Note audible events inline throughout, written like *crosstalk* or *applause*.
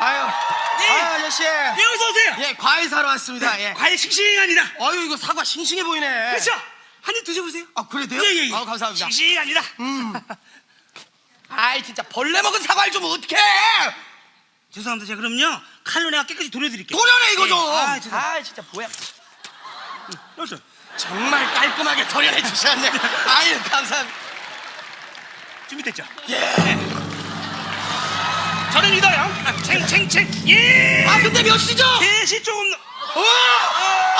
아유, 예. 아유 아저씨. 예, 어서 오세요. 예, 과일 사러 왔습니다. 예. 과일 싱싱합니다. 아유 이거 사과 싱싱해 보이네. 그렇죠? 한 입 드셔보세요. 아 그래도요? 예, 예, 예. 아 감사합니다. 싱싱합니다. *laughs* 아이 진짜 벌레 먹은 사과를 좀 어떡해? 죄송합니다. 제가 그럼요. 칼로 내가 깨끗이 도려드릴게요. 도려내 이거 예. 좀. 아, 죄송합니다. 아 진짜 뭐야? 여기서. 정말 깔끔하게 도려내 주셨네. 아유 감사합니다. 준비됐죠? 예. 저는 믿어요. 아, 챙챙챙. 예. 아 근데 몇 시죠? 대시 조금. 와!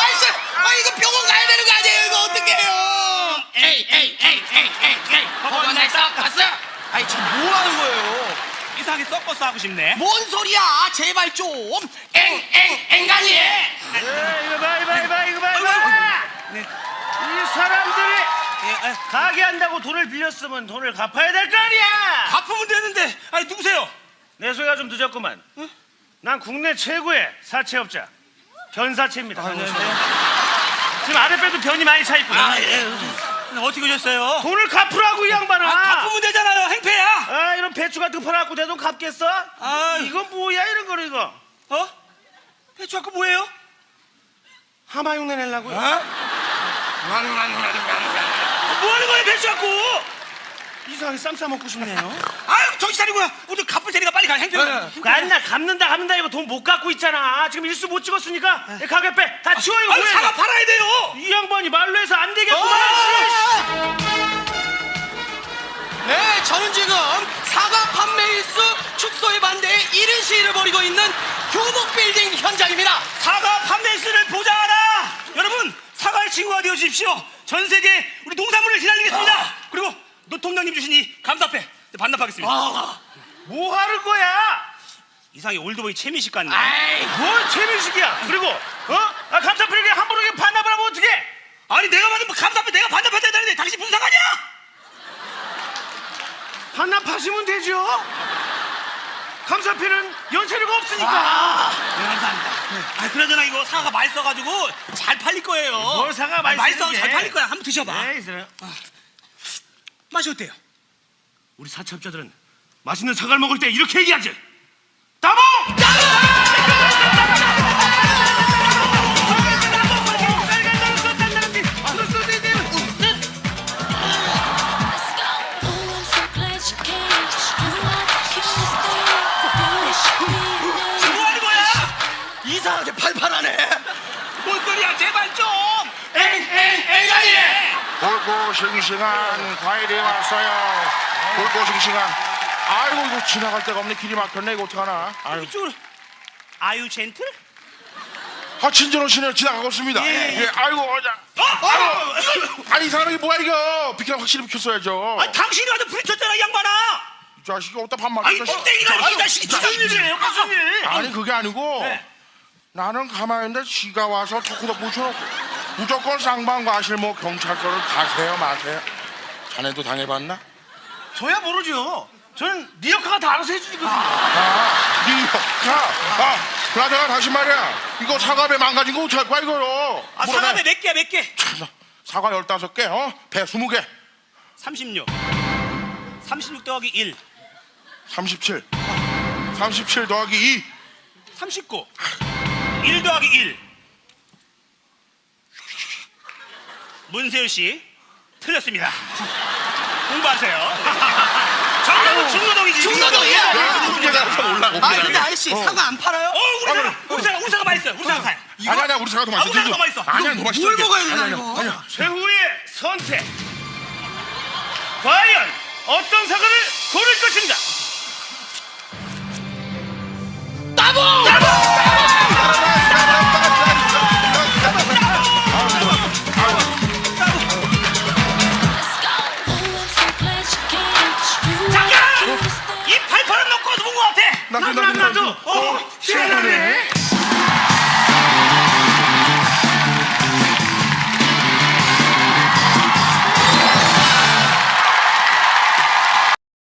아이씨, 아 이거 병원 가야 되는 거 아니에요? 이거 어떡해요? 에이 에이 에이 에이 에이 에이 법원 날 썩었어? 아이 지금 뭐 하는 거예요? 이상하게 섞어서 하고 싶네. 뭔 소리야? 제발 좀. 엥엥 엥간이. 에, 이거 봐, 이거 봐, 이거 봐, 이거 봐, 이거 봐. 네. 이 사람들이 예, 아, 가게 한다고 돈을 빌렸으면 돈을 갚아야 될 거 아니야. 갚으면 되는데. 아니 누구세요? 내 소리가 좀 늦었구만. 난 국내 최고의 사채업자 변사채입니다. 지금 아랫배도 변이 많이 차 있구나. 아, 예. 어떻게 오셨어요? 돈을 갚으라고 이 양반아. 아, 갚으면 되잖아요. 행패야. 아, 이런 배추 같은 거 팔아갖고 내 돈 갚겠어? 아, 이건 뭐야 이런 거 이거? 어? 배추 아까 뭐예요? 하마 흉내 내려고? 뭐 하는 거예요, 배추 갖고? 이상하게 쌈 싸 먹고 싶네요. *laughs* 아유, 정신 차리고요. 오늘 갚을 테니까 빨리 가. 행패. 그 아니나 갚는다 갚는다 이거 돈 못 갚고 있잖아. 지금 일수 못 찍었으니까 가게 빼. 다 치워 이거 아유, 뭐야? 사과 이거? 팔아야 돼요. 이 양반이 말로 해서 안 되겠구만. 아! 네, 저는 지금 사과 판매 일수 축소에 반대해 이른 시위를 벌이고 있는 교복 빌딩 현장입니다. 사과 판매수를 보장하라. 여러분, 사과의 친구가 되어 주십시오. 전 세계 우리 농산물을 기다리겠습니다. 그리고 노통장님 주신 이 감사패 반납하겠습니다. 아, 뭐 하는 거야? 이상하게 올드보이 최민식 같네. 아이, 뭘 최민식이야? 그리고 어? 아, 감사필게 함부로 이렇게 반납을 하면 어떡해? 아니 내가 받은 뭐 감사패 내가 반납해야 되는데 당신 무슨 상관이야? 반납하시면 되죠. 감사필은 연체료가 없으니까. 네, 감사합니다. 아, 그러잖아 이거 사과가 맛있어가지고 잘 팔릴 거예요. 뭘 사과가 아, 맛있는 맛있어 게. 잘 팔릴 거야. 한번 드셔봐. 네, 있어요. 맛이 어때요? 우리 사채업자들은 맛있는 사과를 먹을 때 이렇게 얘기하지. 따봉! Oh, 뭐 하는 거야? 이상하게 팔팔하네. 뭔 소리야? 제발 좀. 엥엥 골고 싱싱한 과일이 왔어요. 골고 싱싱한. 아이고 이거 지나갈 데가 없네. 길이 막혔네. 이거 어떡하나. 아유. 이쪽으로. 아유 젠틀? 아 친절하시네요. 지나가고 있습니다. 예, 예. 아이고 어자. 어? 아유, 아니 이 사람이 뭐야 이거. 비켜 확실히 비켰어야죠. 아니, 당신이 와서 부딪혔잖아 이 양반아. 이 자식이 어디다 반말. 아니 껍데기가 이 자식이 무슨 일이에요? 무슨 일? 아니 그게 아니고 네. 나는 가만히 있는데 지가 와서 토크도 묻혀놓고 무조건 쌍방 과실 뭐 경찰서를 가세요 마세요. 자네도 당해봤나? 저야 모르죠. 저는 리어카가 다 알아서 해주니까. 아, 리어카. 아, 그나저나 다시 말이야. 이거 사과배 망가진 거 어떡할 거야, 이거요? 아 물어내. 사과배 몇 개야 몇 개? 참나, 사과 열다섯 개, 어? 배 스무 개, 36. 36 더하기 1. 37. 37 더하기 2. 39. 1 더하기 1. 문세윤 씨 틀렸습니다. *laughs* 공부하세요. *laughs* 정답은 중노동이지. 중노동이야. 문제 나서 올라가. 아 근데 아저씨 사과 안 팔아요? 어, 우리 사과, 우리 사과, 우리 사과 맛있어요. 우리 사과 사요. 아니, 아니야, 우리 사과 더 맛있어. 아, 우리 사과 더 맛있어. 아니야, 더 맛있어. 뭘. 먹어야 되나, 이거? 아니야. 최후의 선택. 과연 어떤 사과를 고를 것인가?